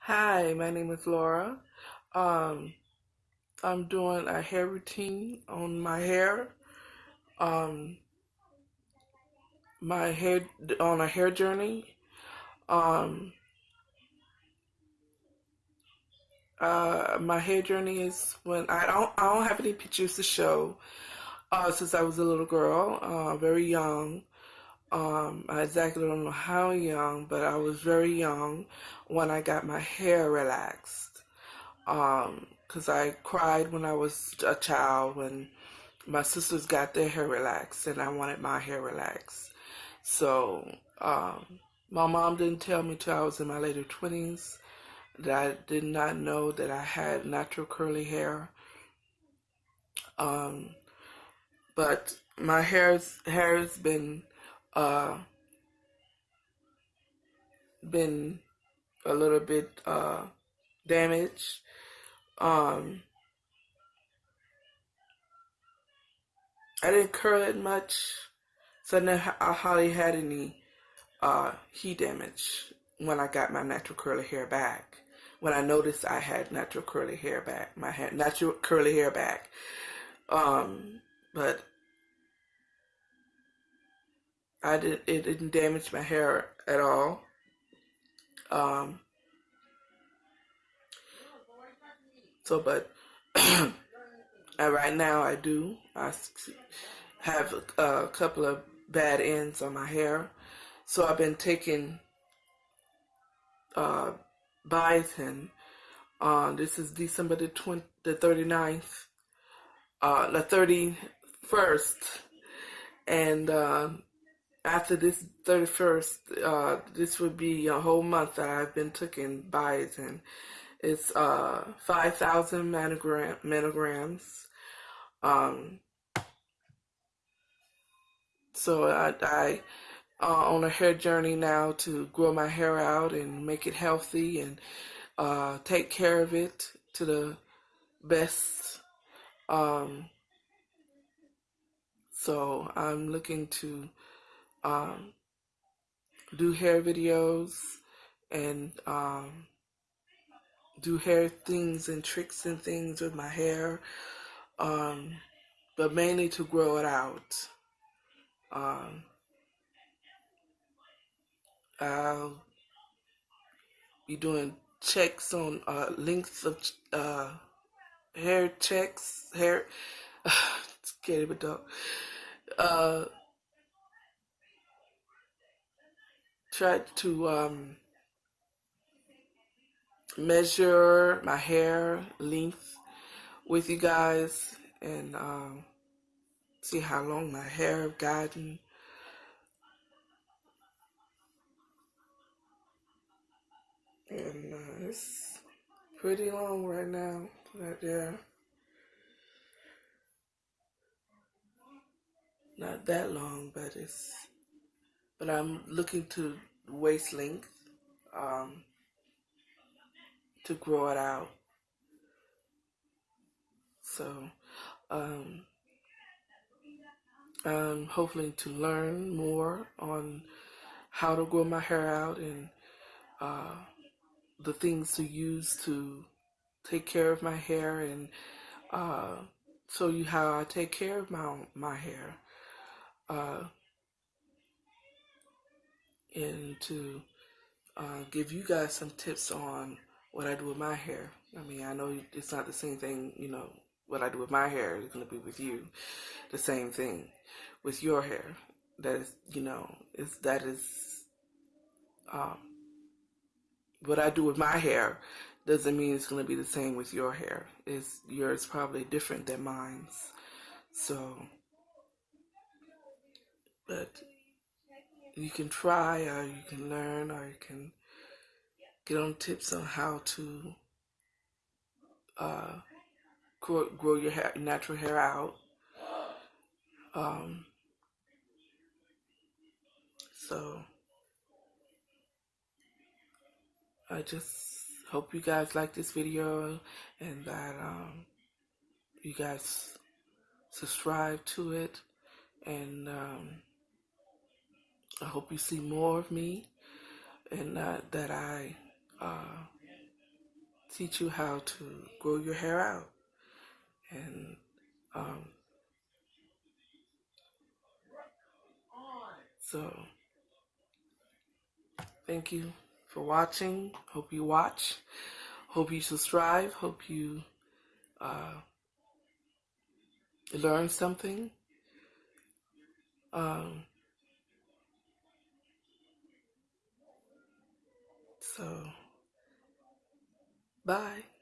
Hi, my name is Laura. Um, I'm doing a hair routine on my hair. Um, my hair on a hair journey. Um, uh, my hair journey is when I don't I don't have any pictures to show. Uh, since I was a little girl, uh, very young. Um, I exactly don't know how young, but I was very young when I got my hair relaxed. Um, cause I cried when I was a child when my sisters got their hair relaxed and I wanted my hair relaxed. So, um, my mom didn't tell me till I was in my later twenties that I did not know that I had natural curly hair. Um, but my hair's hair has been uh been a little bit uh damaged. Um, I didn't curl it much, so I hardly had any uh heat damage when I got my natural curly hair back. When I noticed I had natural curly hair back, my hair, natural curly hair back. Um, but I did it didn't damage my hair at all. Um, so but right now I do. I have a, a couple of bad ends on my hair, so I've been taking uh biotin. Uh, this is December the 20, the 39th, uh, the 31st, and uh, after this 31st, uh, this would be a whole month that I've been taking biotin. It's uh 5,000 manogram, milligrams. Um, so I, I uh, on a hair journey now to grow my hair out and make it healthy and uh, take care of it to the best. Um, so I'm looking to um, do hair videos and um, do hair things and tricks and things with my hair, um, but mainly to grow it out. Um, I'll be doing checks on uh, lengths of uh, hair checks, hair. It, but don't. Uh, try to um, measure my hair length with you guys and um, see how long my hair have gotten. And uh, it's pretty long right now, right there. Not that long, but it's. But I'm looking to waist length um, to grow it out. So um, I'm hoping to learn more on how to grow my hair out and uh, the things to use to take care of my hair and uh, show you how I take care of my my hair uh, and to uh, give you guys some tips on what I do with my hair. I mean, I know it's not the same thing, you know, what I do with my hair is going to be with you. The same thing with your hair. That is, you know, is that is um, what I do with my hair doesn't mean it's going to be the same with your hair. It's yours probably different than mine's. So, but you can try, or you can learn, or you can get on tips on how to uh, grow, grow your hair, natural hair out. Um, so I just hope you guys like this video and that um, you guys subscribe to it. And um, I hope you see more of me and uh, that I uh, teach you how to grow your hair out. And um, so, thank you for watching. Hope you watch. Hope you subscribe. Hope you uh, learn something. Um, so, bye.